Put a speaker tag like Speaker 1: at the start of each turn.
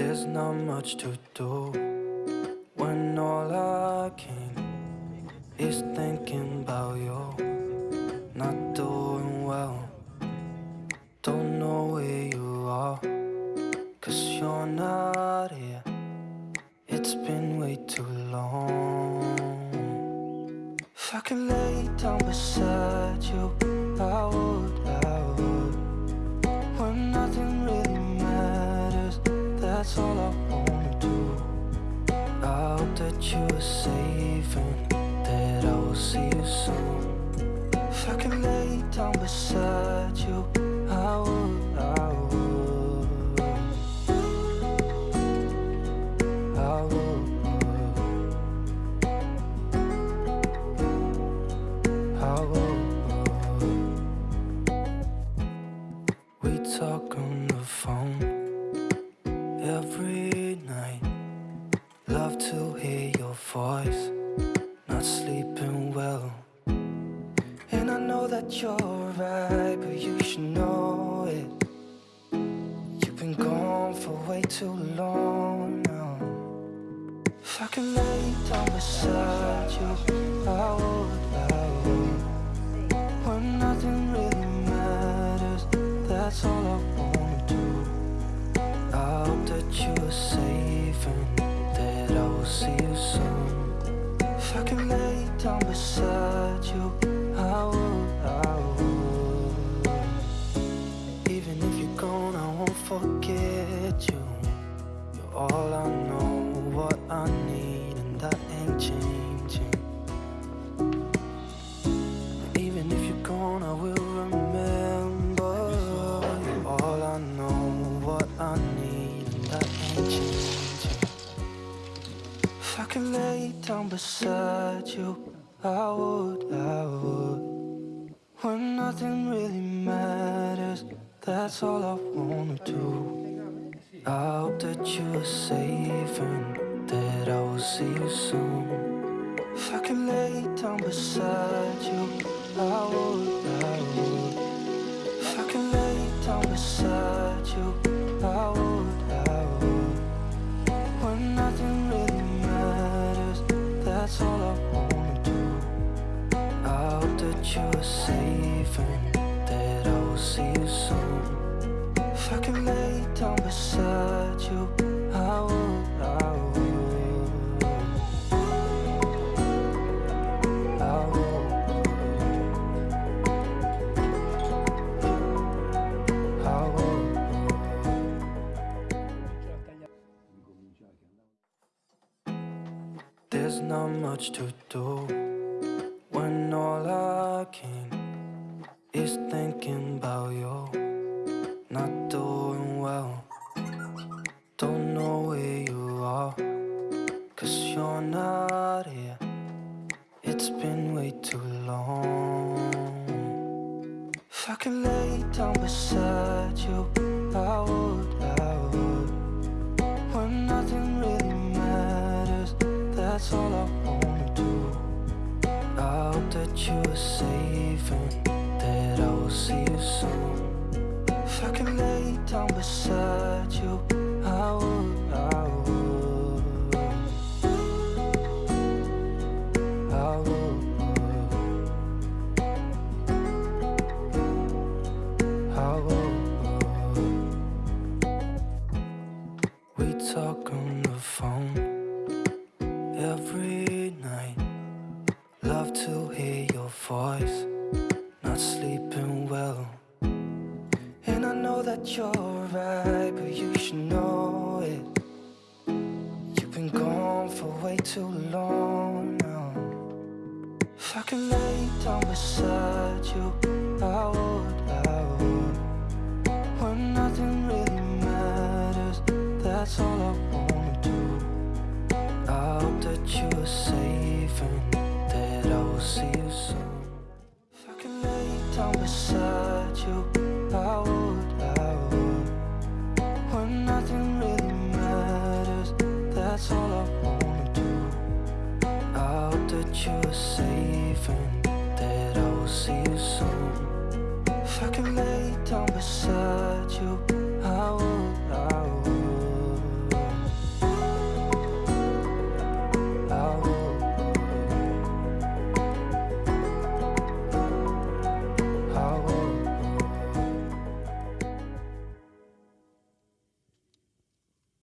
Speaker 1: There's not much to do when all I can is thinking about you. Not doing well, don't know where you are, cause you're not here. It's been way too long. If I could lay down beside you, that's all I wanna do. I hope that you are safe and that I will see you soon. If I could lay down beside you, I would, know that you're right, but you should know it. You've been gone for way too long now. If I could lay down beside you, I would, I would. When nothing really matters, that's all I wanna down beside you, I would, I would. When nothing really matters, that's all I wanna do. I hope that you are safe and that I will see you soon. If I could lay down beside you, I would, I would. If I could lay down beside you, safe and that I will see you soon. If I could lay down beside you, I would, I would. I would. There's not much to do when all you're not here. It's been way too long. If I could lay down beside you, I would, I would. When nothing really matters, that's all I wanna do. I hope that you are safe hear your voice, not sleeping well. And I know that you're right, but you should know it. You've been gone for way too long now. If I could lay down beside you, I would, I would. When nothing really matters, that's all I wanna do. I hope that you are safe and will see you soon. If I could lay down beside you, I would, I would. When nothing really matters, that's all I wanna do. I hope that you are safe and that I will see you soon. If I could lay down beside you, I would.